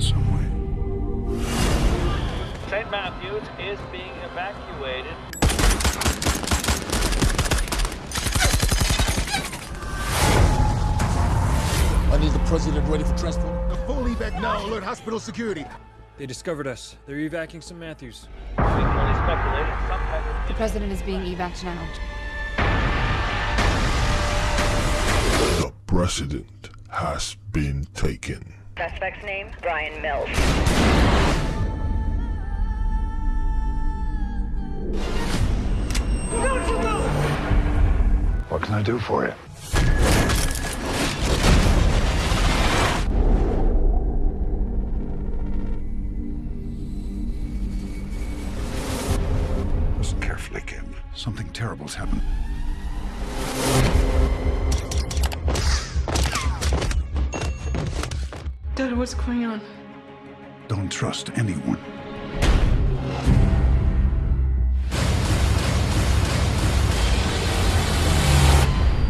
some way. St. Matthews is being evacuated. I need the president ready for transport. The full evac now. Alert hospital security. They discovered us. They're evacuating St. Matthews. We can only speculate some type The president is being evac now. The president has been taken. Suspect's name, Brian Mills. What can I do for you? Listen carefully, kid. Something terrible's happened. Dad, what's going on? Don't trust anyone.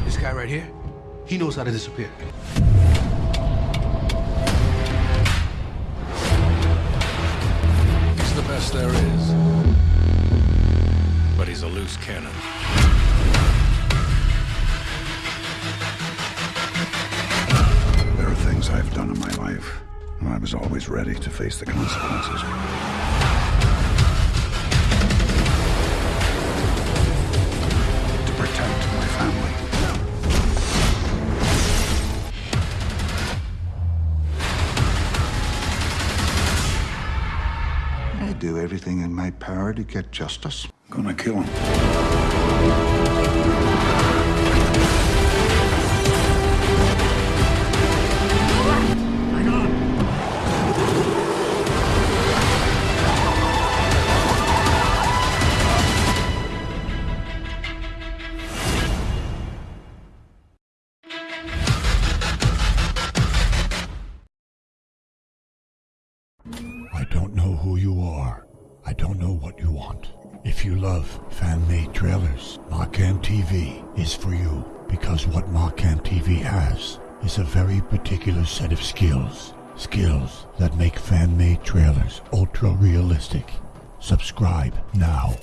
This guy right here, he knows how to disappear. He's the best there is. But he's a loose cannon. I was always ready to face the consequences. To protect my family. I do everything in my power to get justice. Gonna kill him. I don't know who you are. I don't know what you want. If you love fan-made trailers, Markham TV is for you because what Markham TV has is a very particular set of skills. Skills that make fan-made trailers ultra realistic. Subscribe now.